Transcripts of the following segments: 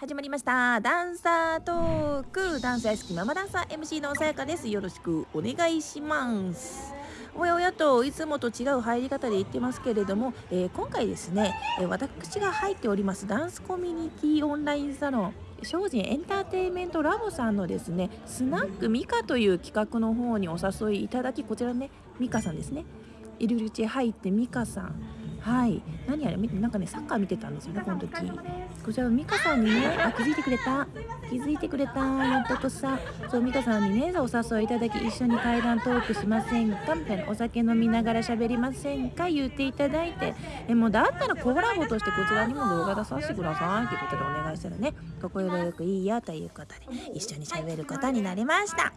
始まりました。ダンサートーク。ダンス大好きママダンサー MC のさやかです。よろしくお願いします。おやおやといつもと違う入り方で言ってますけれども、えー、今回ですね、え、私が入っております。ダンスコミュニティオンラインサロン精進エンターテインメントラボさんのですねスナックミカという企画の方にお誘いいただきこちらねミカさんですね。入り口入ってミカさん。はい。何あれ？なんかねサッカー見てたんですよねこの時。こちら美香さんにねあ気づいてくれた。気づいてくれたやっとこさ。そう美香さんにねお誘いいただき一緒に対談トークしません。かみたいなお酒飲みながら喋りませんか言っていただいて。えもうだったらコラボとしてこちらにも動画出させてくださいということでお願いしたらね快くいいよということで一緒に喋ることになりました。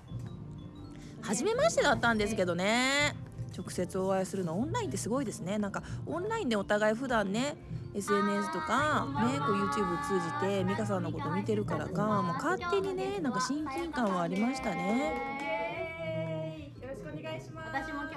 初めましてだったんですけどね直接お会いするのオンラインってすごいですねなんかオンラインでお互い普段ね SNS とかねこう YouTube 通じて美香さんのこと見てるからかもう勝手にねなんか親近感はありましたね。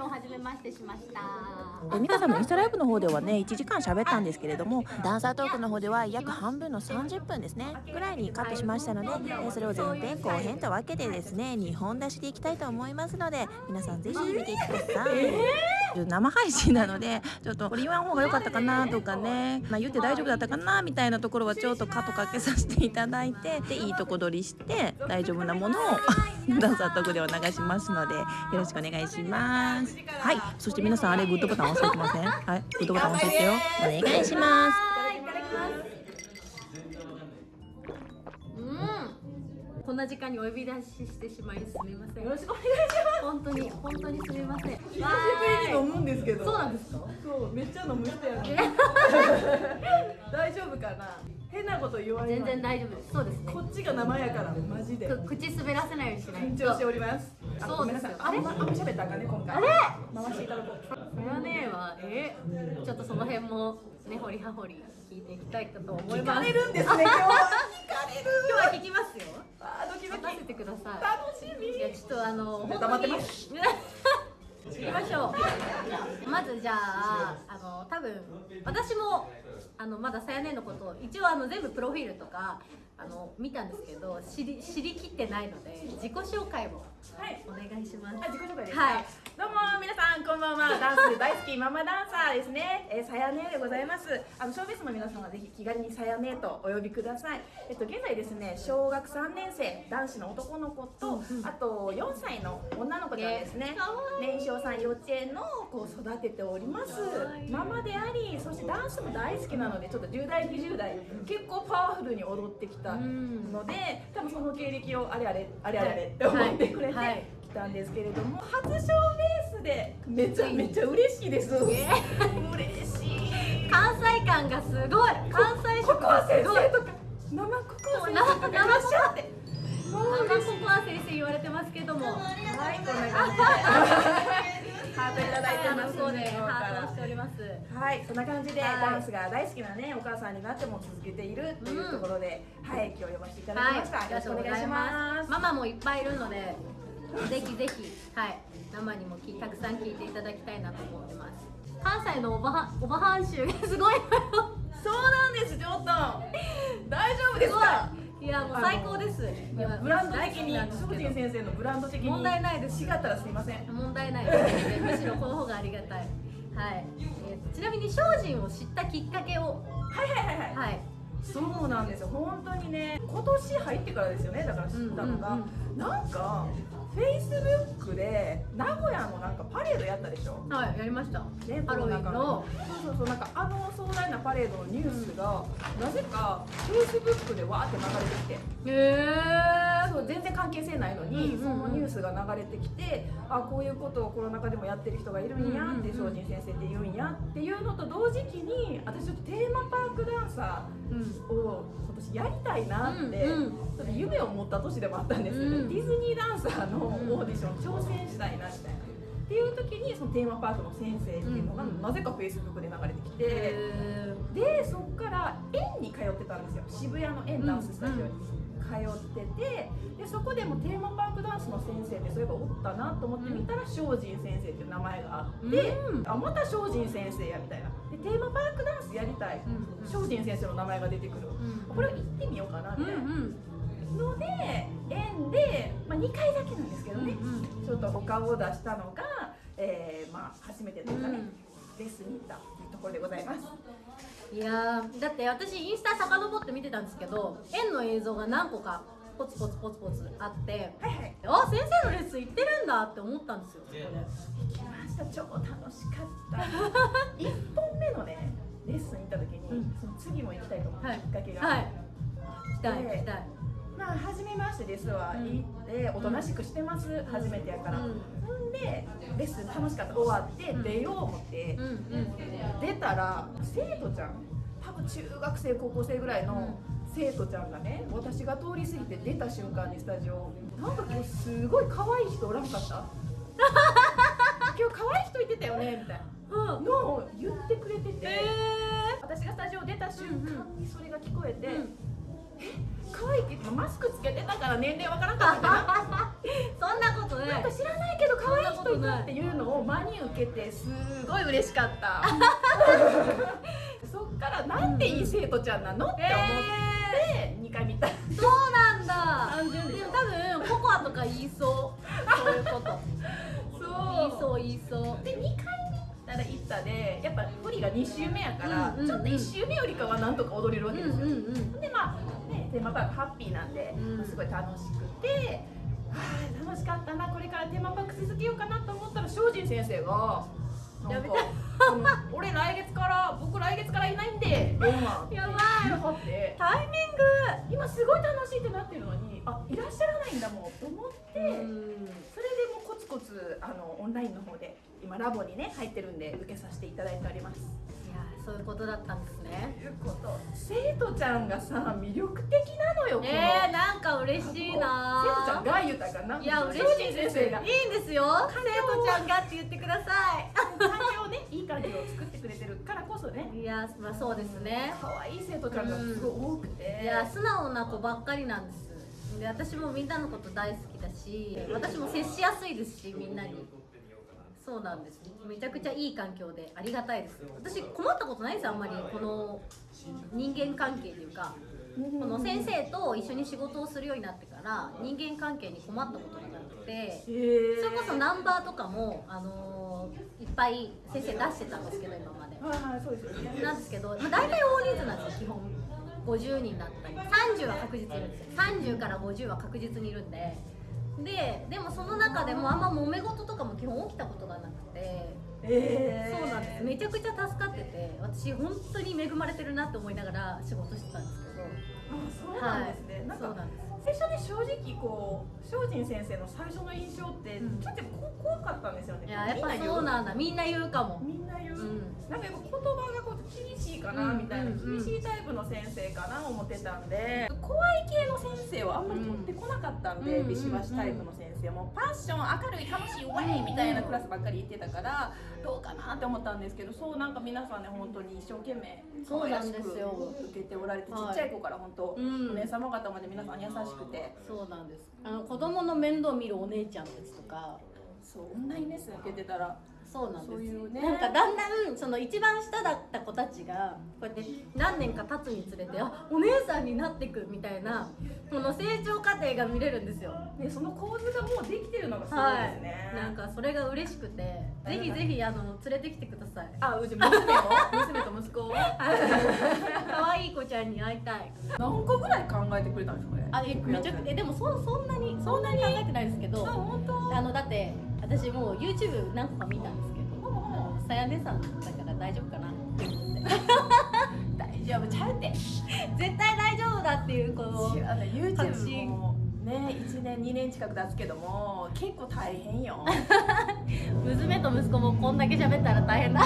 初めましてしました。美香さんもインスタライブの方ではね1時間喋ったんですけれどもダンサートークの方では約半分の30分ですねぐらいにカットしましたのでそれを全編後編と分けてですね2本出しでいきたいと思いますので皆さんぜひ見ていってください、えー、生配信なのでちょっとこれ言わん方が良かったかなとかね、まあ、言って大丈夫だったかなみたいなところはちょっとカットかけさせていただいてでいいとこ取りして大丈夫なものをダンサートークでは流しますのでよろしくお願いします。はい。そして皆さんあれグッドボタン押さえてません？はい。グッドボタン押さえてよ。お願いします。な時間にお呼び出ししてしまいすみません。よろしくお願いします。本当に本当にすみません。久しぶりに飲むんですけど。そうなんですか？そうめっちゃ飲む人やね。大丈夫かな？変なこと言われ全然大丈夫です。そうですね。こっちが生やからマジで。口滑らせないようにしない緊張しております。そうです。よあれ？あんま喋ったかね今回。あれ？回していただこう。それはねはえちょっとその辺もね掘り葉掘り聞いていきたいかと思います。聞かれるんですね今日は。聞かれる。今日は聞きますよください。楽しみ。いやちょっとあの 黙ってます。行きましょう。まずじゃああの多分私もあのまださやねのことを一応あの全部プロフィールとかあの見たんですけど知り知りきってないので自己紹介をお願いします。はい、自己紹介です。はい。どうも皆さんこんばんは。ダンス大好きママダンサーですね。えー、さやねでございます。あの小ベースの皆さんはぜひ気軽にさやねとお呼びください。えっと現在ですね小学3年生男子の男の子と、うんうん、あと4歳の女の子ちゃんですね。年少さん幼稚園の子を育てております。ママでありそしてダンスも大好きなのでちょっと10代20代結構パワフルに踊ってきたので、多分その経歴をあれあれあれあれって思ってくれて。はい来たんですけれども初賞ベースでめちゃめちゃ嬉しいです。嬉しい。関西感がすごい。関西色がすごい。生ココア先生とかいらっしゃって。生ココア先生言われてますけども。はい、こんな感じで。ハートいただいてます。ハートしております。はい、そんな感じで、ダンスが大好きなね、お母さんになっても続けているというところで、はい、今日呼ばせていただきました。よろしくお願いします。ママもいっぱいいるので、ぜひぜひ、はい、生にもたくさん聞いていただきたいなと思ってます。関西のおばはおばはん臭がすごいそうなんですちょっと大丈夫ですか？いやもう最高です。ブランド的に精進先生のブランド的に問題ないです。違ったらすいません。問題ないです、むしろこの方がありがたい。はい。えー、ちなみに精進を知ったきっかけを。はいはいはいはい。はい。そうなんですよ本当にね今年入ってからですよねだから知ったのが、うんうんうん、なんかフェイスブックで名古屋のなんかパレードやったでしょ？はいやりました。ねハロウィンの。そうそうそうなんかあの壮大なパレードのニュースが、なぜかフェイスブックでわーって流れてきて。へえそう全然関係性ないのに、うんうん、そのニュースが流れてきてあこういうことをコロナ禍でもやってる人がいるんやって精進先生って言うんやっていうのと同時期に私ちょっとテーマパークダンサーを今年やりたいなって、うんうん、ちょっと夢を持った年でもあったんです。よね、うん、ディズニーダンサーのオーディション挑戦したいなみたいな。っていう時にそのテーマパークの先生っていうのがなぜかフェイスブックで流れてきて、でそこから園に通ってたんですよ。渋谷の園ダンススタジオに。通っててでそこでもテーマパークダンスの先生ってそういえばおったなと思って見たら精進先生っていう名前があって、うん、あまた精進先生やみたいな。ででテーマパークダンスやりたい。うん。精進先生の名前が出てくる。うん。これを行ってみようかなうんみたいな。うんので縁で、まあ、2回だけなんですけどね、うんちょっとお顔を出したのが、えーまあ、初めてというかね、うんレッスンに行ったというところでございます。いやーだって私インスタ遡って見てたんですけど円の映像が何個かポツポツポツポツあってはいはい。あ先生のレッスン行ってるんだって思ったんですよそこで。来ました。超楽しかった。1本目のねレッスン行った時に、うん。その次も行きたいと思ったはいきっかけが、はい。来たいで来たいまあ初めましてですわ、うん。おとなしくしてます、初めてやから、うん。んでレッスン楽しかった。終わってうん。出よう思って、うんうん。出たら生徒ちゃん多分中学生高校生ぐらいの生徒ちゃんがね私が通り過ぎて出た瞬間にスタジオなんか今日すごい可愛い人おらんかった？今日可愛い人いてたよね？みたいな。うん。のを言ってくれてて、え私がスタジオ出た瞬間にそれが聞こえて、うん可愛いって言ってもマスクつけてたから年齢わからんかったかー、そんなことななないんか知らないけど可愛い人いたっていうのを真に受けてすごい嬉しかった。そっからなんていい生徒ちゃんなの？って思って2回見た。そうなんだ。単純でも多分ココアとか言いそう。そういうこと。言いそうそう言いそう。で2回たら行ったでやっぱ振りが2週目やから、うんうんうん。ちょっと1週目よりかはなんとか踊れるわうんけですよ、うんうんでまあねテーマパークハッピーなんで、うん。すごい楽しくてあー楽しかったなこれからテーマパーク続けようかなと思ったら精進先生がやめて。俺来月から僕来月からいないんで電話。やばい。て。タイミング。今すごい楽しいってなってるのにあいらっしゃらないんだもんと思って、うん。それでもうコツコツあのオンラインの方で今ラボにね入ってるんで受けさせていただいております。いやそういうことだったんですね。ということ。生徒ちゃんがさ魅力的なのよ。えー、なんか嬉しいな生徒ちゃんが言うたかな。いや嬉しい先生が。いいんですよ。生徒ちゃんがって言ってくださ環境をねいい環境を作ってくれてるからこそね。いいやまあそうですね。可愛い生徒ちゃんがすごい多くて。いや素直な子ばっかりなんです。で私もみんなのこと大好きだし私も接しやすいですしみんなにそうなんです。めちゃくちゃいい環境でありがたいです。私困ったことないです。あんまりこの人間関係というか。うんこの先生と一緒に仕事をするようになってから人間関係に困ったことがなくて。それこそナンバーとかも、あのーいっぱい先生出してたんですけど今まで。なんですけど、まあ、大体大人数なんですよ基本。50人だったり。30は確実にいるんですよ。30から50は確実にいるんでででもその中でもあんま揉め事とかも基本起きたことがなくて。えー。そうなんです。めちゃくちゃ助かってて私本当に恵まれてるなって思いながら仕事してたんですけど。あそうなんですね。なんかそうなんです最初ね正直こう精進先生の最初の印象ってうん。ちょっとこ怖かったんですよね。いややっぱそうなんだ。みんな言うかも。みんな言う。うん。なんかやっぱ言葉がこう厳しいかなみたいな、厳しいタイプの先生かな思ってたんで。怖い系の先生をあんまり取ってこなかったんで、うんビシバシタイプの先生も。パッション明るい楽しいウェイみたいなクラスばっかり行ってたからどうかなって思ったんですけどそうなんか皆さんね本当に一生懸命そうなんですよ。受けておられて、はいちっちゃい子から本当、うん。お姉様方まで皆さん優しくて。そうなんです。あの子供の面倒見るお姉ちゃんたちとか。そうオンラインレッスン受けてたらそうなんです。そういうね。なんかだんだんその一番下だった子たちがこうやって何年か経つにつれてあお姉さんになってくみたいなこの成長過程が見れるんですよ。ね、その構図がもうできてるのがすごいはですね。い。なんかそれが嬉しくてぜひぜひあの連れてきてください。あ、うち娘も？娘と息子を？可愛い子ちゃんに会いたい。何個ぐらい考えてくれたんですかね？あえめちゃくちゃえでもそそんなにそんなに考えてないですけど。あ、本当？あのだって私もう YouTube 何個か見たんですけどさやねさんだから大丈夫かなって思って大丈夫ちゃうって。絶対大丈夫だっていうこの YouTube 信もね、一年二年近く経つけども、結構大変よ。娘と息子もこんだけ喋ったら大変だ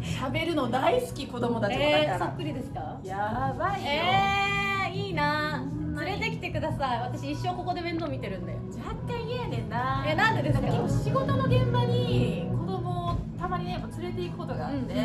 喋るの大好き子供たちもだえー、そからっ。くりですか？やばいよ。えー、いいな連れてきてください私一生ここで面倒見てるんで若干んな。えなんでですか？結構仕事の現場に子供をたまにねやっぱ連れて行くことがあって、うんうん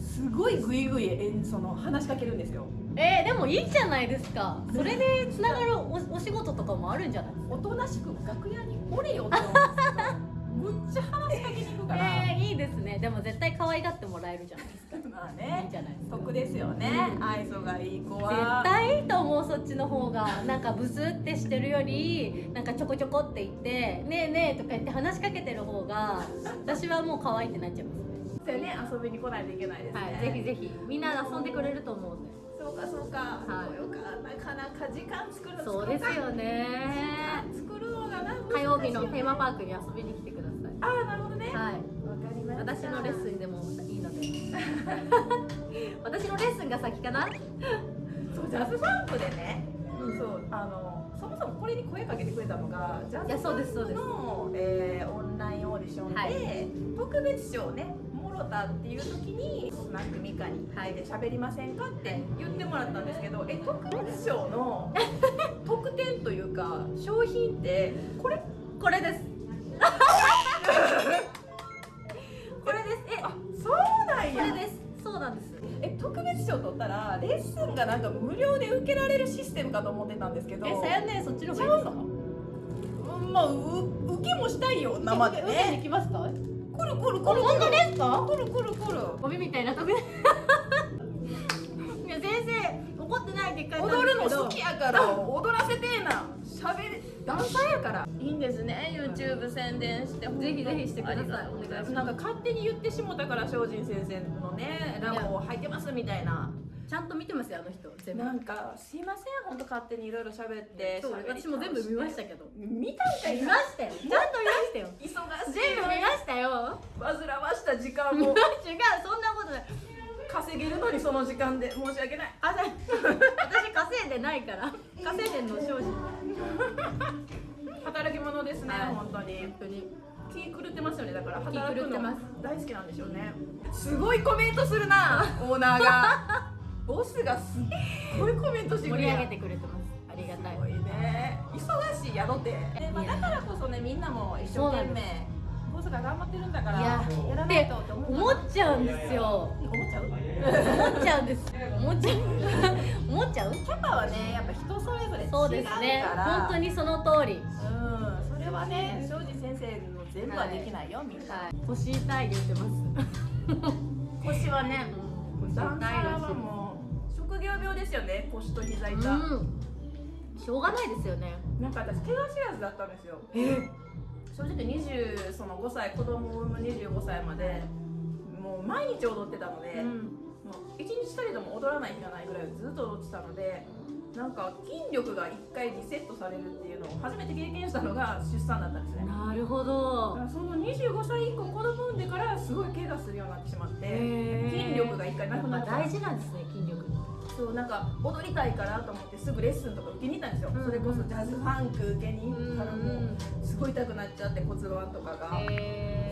すごいグイグイえその話しかけるんですよ。えー、でもいいじゃないですか。それでつながるおお仕事とかもあるんじゃないですか？おとなしく楽屋におれよって思うんです むっちゃ話しかけに行くから、えー、いいですね。でも絶対可愛がってもらえるじゃないですか。まあいいんねじゃないですか。得ですよね。愛想がいい子絶は対いいと思うそっちの方が。なんかブスってしてるよりなんかちょこちょこって言って「ねえねえ」とか言って話しかけてる方が 私はもう可愛いってなっちゃいますね。ね遊びに来ないといけないですね、はい。ぜひぜひ。みんな遊んでくれると思うんで。そうかそうか、はい。そうかなかなか時間作るのそうですよね。作るのがな火曜日のテーマパークに遊びに来てくださああなるほどね。いはい。わかりました。私のレッスンでもいいので。私のレッスンが先かな？そうジャズファンクでね、そうあのそもそもこれに声かけてくれたのがジャズそうですそうです。の、えーオンラインオーディションで、はい。特別賞をねもろたっていう時にスナックミカに入って喋りませんかって言ってもらったんですけどえ特別賞の 特典というか商品ってこれ？これですえ特別賞取ったらレッスンがなんか無料で受けられるシステムかと思ってたんですけどえさやねそっちの方がいいまあう受けもしたいよ生で。受けにね行きますか？くるくるくる本当ですか？くるくるくる。ゴミみたいな いや先生怒ってないって言っ踊るの好きやから。踊らせてえな。しゃべりダンサーやからいいんですね YouTube 宣伝して。ぜひぜひしてください。お願いしますなんか勝手に言ってしもたから精進先生のねラボ入ってますみたいな。ちゃんと見てますよあの人全部。なんかすいません本当勝手にいろいろ喋って私も全部見ましたけど。見たんかい。見ましたよ。ちゃんと見ましたよ。忙しい。全部見ましたよ。煩わした時間違うもそんなことない。稼げるのにその時間で。申し訳ない。あ 私稼いでないから。稼いでんの庄司働き者ですね、はい。本当に。本当に気狂ってますよねだから。気働くの大好きなんでしょうねすごいコメントするなオーナーが。ボスがすっごいコメントしてくれる。盛り上げてくれてます。ありがたい。すごいね。忙しい宿で、でまあ、だからこそねみんなも一生懸命ボスが頑張ってるんだからいややらないとって思っちゃうんですよ。思っちゃう？思っちゃうんです。思っちゃう。思っちゃう？キャパはねやっぱ人それぞれ違うから。そうですね。本当にその通りはね。庄司先生の全部はできないよ、みんな。はい。腰痛いで言ってます。腰はね腰ダンはいもう職業病ですよね腰と膝痛、うん。しょうがないですよね。なんか私怪我知らずだったんですよ。正直20その5歳子供を産む25歳までもう毎日踊ってたので、もう一日たりとも踊らない日がないぐらいずっと踊ってたのでなんか筋力が1回リセットされるっていうのを初めて経験したのが出産だったんですね。なるほだどその25歳以降子供産んでからすごい怪我するようになってしまって筋力が1回なくなった。大事なんですね筋力。そうなんか踊りたいからと思ってすぐレッスンとか受けに行ったんですよ、うん。それこそジャズファンク受けに行ったらもうすごい痛くなっちゃって骨盤とかが、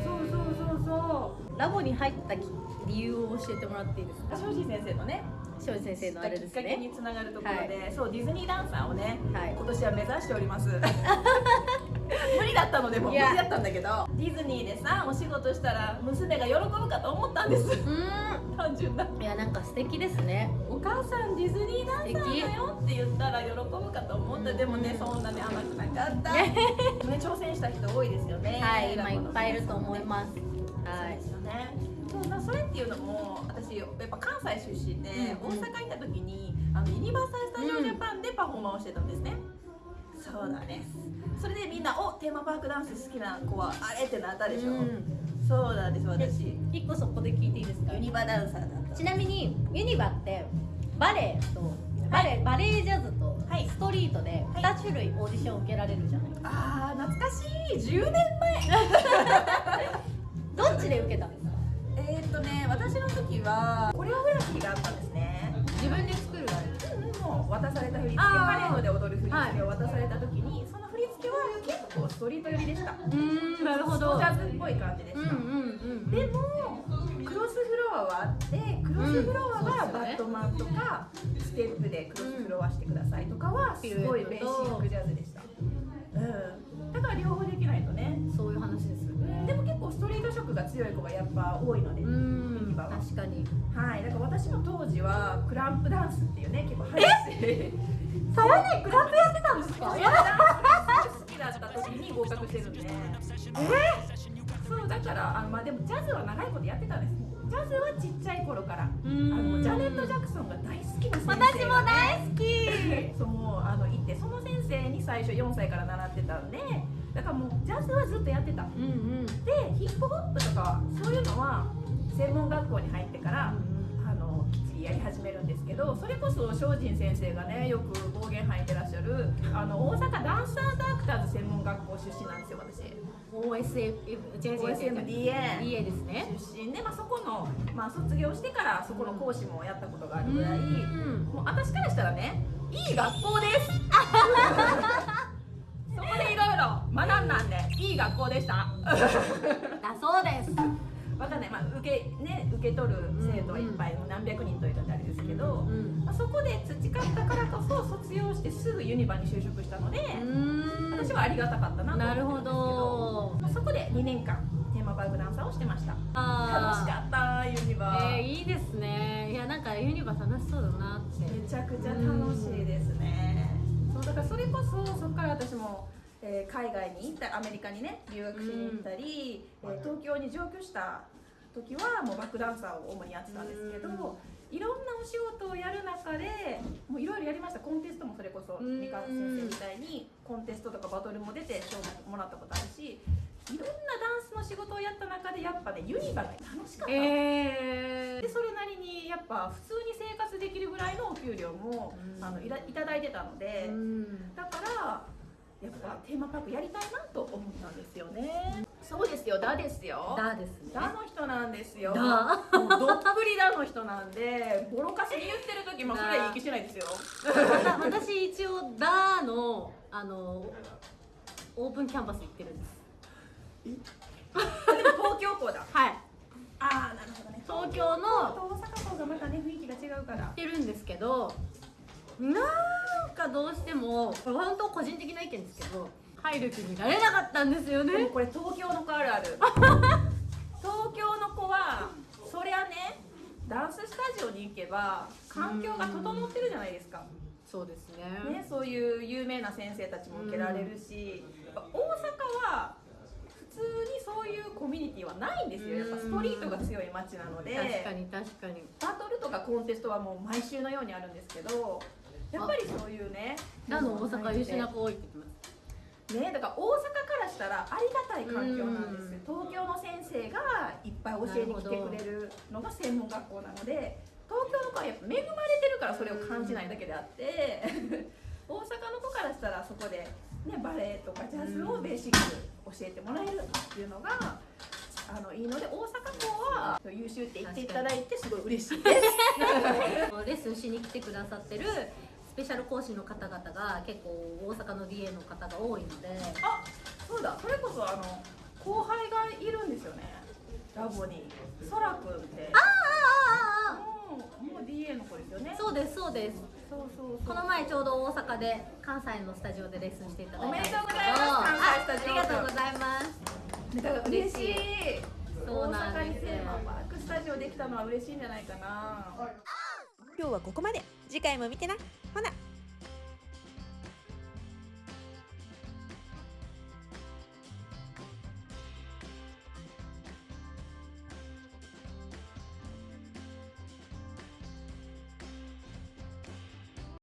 そうそうそうそラボに入った理由を教えてもらっていいですか？う庄司先生のね庄司先生のあれですきっかけねにつながるところで、そうディズニーダンサーをねはい。今年は目指しております。無理だったのでもう無理だったんだけどディズニーでさお仕事したら娘が喜ぶかと思ったんです。う単純な。いやなんか素敵ですね。お母さんディズニーダンサーだよって言ったら喜ぶかと思った。でもねそんなに甘くなかった。ね挑戦した人多いですよね。はい今いっぱいいると思います。はい。そうですよねそうなそれっていうのも私やっぱ関西出身で、大阪行った時にあのユニバーサル・スタジオ・ジャパンでパフォーマンスをしてたんですね、そうだねそれでみんな「おテーマパークダンス好きな子はあれ?」ってなったでしょ、うん。そうなんです私。一個そこで聞いていいですか？ユニバダンサーだった。ちなみにユニバってバレエとバレエバレエジャズとはい。ストリートではい。2種類オーディション受けられるじゃないですか。あー懐かしい。10年前。どっちで受けたんですかえーっとね私の時はコレオグラフィーがあったんですね。自分で作るあれもう渡された振り付け。パレードで踊る振り付けを渡された時に、その振り付けは結構ストリート寄りでした。うーんなるほど。ジャズっぽい感じでした、うんうんうんでもクロスフロアはあってクロスフロアうんはバットマンとかステップでクロスフロアしてくださいとかはすごいベーシックジャズでした、うん、だから両方できないとね。そういう話ですでも結構ストリート色が強い子がやっぱ多いので、うん。バは。確かに。はい、だから私も当時はクランプダンスっていうね結構激しいさやねクラップやってたんですか？好きだった時に合格してるんで。そうだからあのまあでもジャズは長いことやってたんです。ジャズはちっちゃい頃からあうん。のジャネット・ジャクソンが大好きな先生が、ね、私も大好き。そうあの行ってその先生に最初4歳から習ってたんでだからもうジャズはずっとやってた。うんうん。でヒップホップとかそういうのは専門学校に入ってからあのきっちりやり始めるんですけどそれこそ精進先生がねよく暴言吐いてらっしゃるあの大阪ダンサーズアクターズ専門学校出身なんですよ私。OSMDA DA ですね。出身で、まあ、そこの、まあ、卒業してからそこの講師もやったことがあるぐらい、うん。もう私からしたらねいい学校です 学んだんでいい学校でした。だそうです。わかんない、まあ、受けね受け取る生徒はいっぱい、何百人といたってあれですけど、うんまあ、そこで培ったからこそ卒業してすぐユニバに就職したので、うん。私はありがたかったなとなるほ思ってるんですけどど。まあ、そこで2年間テーマパークダンサーをしてました。楽しかったユニバ、えー、いいですね。いやなんかユニバ楽しそうだなって。めちゃくちゃ楽しいですね、そうだからそれこそそこから私も、えー海外に行ったアメリカにね留学しに行ったり、えー東京に上京した時はもうバックダンサーを主にやってたんですけど、いろんなお仕事をやる中でもういろいろやりましたコンテストもそれこそうん。三河先生みたいにコンテストとかバトルも出て賞ももらったことあるしいろんなダンスの仕事をやった中でやっぱねユニバが楽しかった。のえでそれなりにやっぱ普通に生活できるぐらいのお給料も、うん。あのいらいただいてたので、うん。だからやっぱテーマパークやりたいなと思ったんですよね。そうですよダですよ。だですね。ダの人なんですよ。だ。どっぷりダの人なんでボロカスに言ってる時もそれはいい気しないですよ。私一応ダーのあのオープンキャンパス行ってるんです。でも東京校だ。はい。ああなるほどね。東京の大阪校がまたね雰囲気が違うから。行ってるんですけどなんかどうしてもこれ本当個人的な意見ですけど入る気になれなかったんですよね。これ東京の子あるある。東京の子はそりゃねダンススタジオに行けば環境が整ってるじゃないですか、そうですね。ね、そういう有名な先生たちも受けられるし、大阪は普通にそういうコミュニティはないんですよ。やっぱストリートが強い街なので。確かに確かに。バトルとかコンテストはもう毎週のようにあるんですけどやっぱりそういうね。ダの大阪優秀な子多いって言ってます。ねだから大阪からしたらありがたい環境なんですよ。東京の先生がいっぱい教えに来てくれるのが専門学校なので東京の子はやっぱ恵まれてるからそれを感じないだけであって 大阪の子からしたらそこで、ね、バレエとかジャズをベーシック教えてもらえるっていうのがあのいいので大阪校は優秀って言っていただいてすごい嬉しいです。レッスンしに来てくださってるスペシャル講師の方々が結構大阪の DA の方が多いので。あそうだ。それこそあの後輩がいるんですよね。ラボに。そらくんって。あああああもうもう DA の子ですよね。あそうですそうです。そうそうそう。この前ちょうど大阪で関西のスタジオでレッスンしていただいたおめでとうございます関西スタジオ。あありがとうございます。だから嬉しい。そうなんです大阪にテーマパークスタジオできたのは嬉しいんじゃないかな。今日はここまで次回も見てな。ほな。